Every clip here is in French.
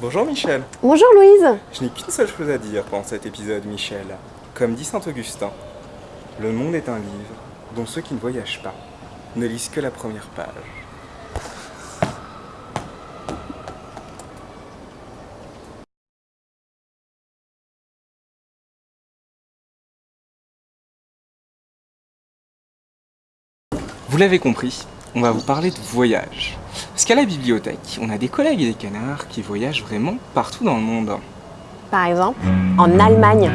Bonjour Michel. Bonjour Louise. Je n'ai qu'une seule chose à dire pendant cet épisode, Michel. Comme dit Saint Augustin, le monde est un livre dont ceux qui ne voyagent pas ne lisent que la première page. Vous l'avez compris, on va vous parler de voyage. Parce qu'à la bibliothèque, on a des collègues et des canards qui voyagent vraiment partout dans le monde. Par exemple, en Allemagne.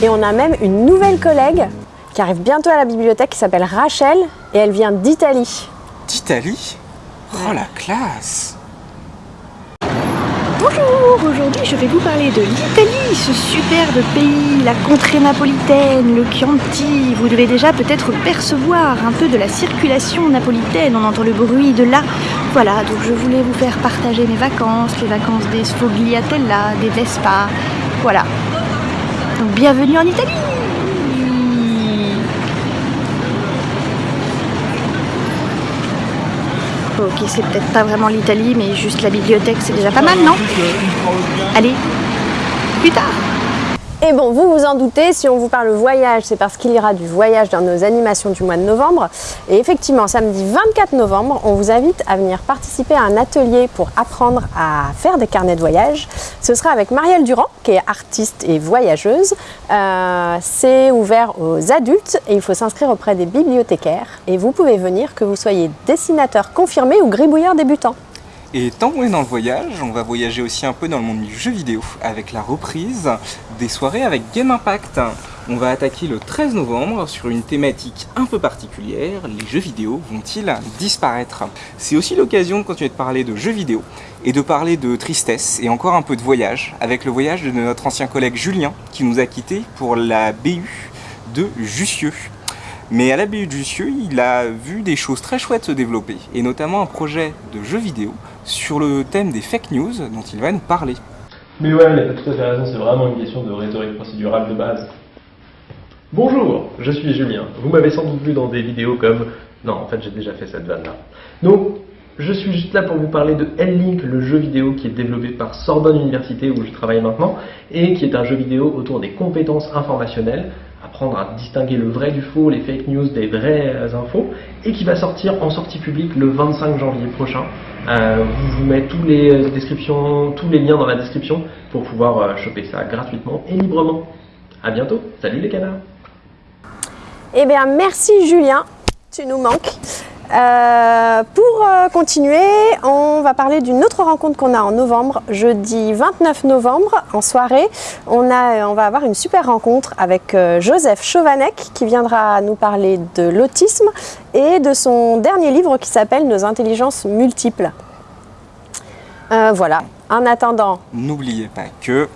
Et on a même une nouvelle collègue qui arrive bientôt à la bibliothèque qui s'appelle Rachel et elle vient d'Italie. D'Italie? Oh la classe Bonjour, aujourd'hui je vais vous parler de l'Italie, ce superbe pays, la contrée napolitaine, le Chianti. Vous devez déjà peut-être percevoir un peu de la circulation napolitaine, on entend le bruit de là. Voilà, donc je voulais vous faire partager mes vacances, les vacances des Sfogliatella, des Vespa, voilà. Donc bienvenue en Italie Ok, c'est peut-être pas vraiment l'Italie, mais juste la bibliothèque, c'est déjà pas mal, non? Allez, plus tard Et bon, vous vous en doutez, si on vous parle voyage, c'est parce qu'il y aura du voyage dans nos animations du mois de novembre. Et effectivement, samedi 24 novembre, on vous invite à venir participer à un atelier pour apprendre à faire des carnets de voyage. Ce sera avec Marielle Durand, qui est artiste et voyageuse. Euh, c'est ouvert aux adultes et il faut s'inscrire auprès des bibliothécaires. Et vous pouvez venir que vous soyez dessinateur confirmé ou gribouilleur débutant. Et tant qu'on est dans le voyage, on va voyager aussi un peu dans le monde du jeu vidéo avec la reprise des soirées avec Game Impact. On va attaquer le 13 novembre sur une thématique un peu particulière, les jeux vidéo vont-ils disparaître? C'est aussi l'occasion de continuer de parler de jeux vidéo et de parler de tristesse et encore un peu de voyage avec le voyage de notre ancien collègue Julien qui nous a quittés pour la BU de Jussieu. Mais à la BU de Jussieu, il a vu des choses très chouettes se développer, et notamment un projet de jeu vidéo sur le thème des fake news dont il va nous parler. Mais ouais, il a tout à fait raison, c'est vraiment une question de rhétorique procédurale de base. Bonjour, je suis Julien. Vous m'avez sans doute vu dans des vidéos comme... Non, en fait j'ai déjà fait cette vanne-là. Donc, je suis juste là pour vous parler de L-Link, le jeu vidéo qui est développé par Sorbonne Université où je travaille maintenant, et qui est un jeu vidéo autour des compétences informationnelles, apprendre à distinguer le vrai du faux, les fake news des vraies infos, et qui va sortir en sortie publique le 25 janvier prochain. Euh, vous mettez tous les descriptions, tous les liens dans la description pour pouvoir euh, choper ça gratuitement et librement. A bientôt, salut les canards Eh bien, merci Julien, tu nous manques. Euh, euh, continuer, on va parler d'une autre rencontre qu'on a en novembre, jeudi 29 novembre, en soirée. On, a, on va avoir une super rencontre avec euh, Joseph Chauvanec qui viendra nous parler de l'autisme et de son dernier livre qui s'appelle Nos intelligences multiples. Euh, voilà, en attendant... N'oubliez pas que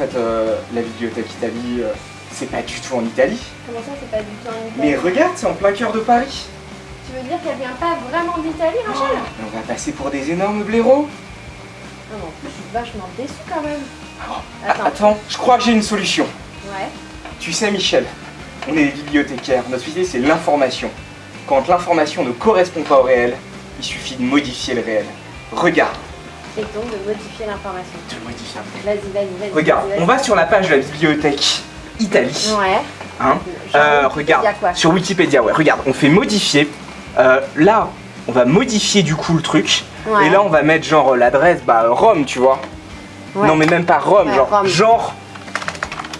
fait, euh, la bibliothèque Italie, euh, c'est pas du tout en Italie. Comment ça, c'est pas du tout en Mais regarde, c'est en plein cœur de Paris. Tu veux dire qu'elle vient pas vraiment d'Italie, Rachel? On va passer pour des énormes blaireaux. Non, en plus, je suis vachement déçue quand même. Ah, Attends, je crois que j'ai une solution. Ouais. Tu sais, Michel, on est des bibliothécaires. Notre idée, c'est l'information. Quand l'information ne correspond pas au réel, il suffit de modifier le réel. Regarde, Et donc de modifier l'information. de modifier. Vas-y, vas-y, vas-y. Regarde, on va sur la page de la bibliothèque Italie. Ouais. Hein Euh, regarde, quoi. sur Wikipédia, ouais, regarde, on fait modifier. Euh, là, on va modifier du coup le truc. Ouais. Et là, on va mettre genre l'adresse, bah Rome, tu vois. Ouais. Non, mais même pas Rome, Ouais, genre, Rome. genre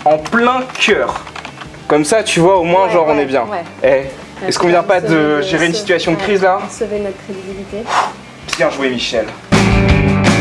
en plein cœur. Comme ça, tu vois, au moins, genre, on est bien. ouais. Eh, est-ce qu'on vient pas de gérer une situation de crise là? Sauver notre crédibilité. Bien joué, Michel. Música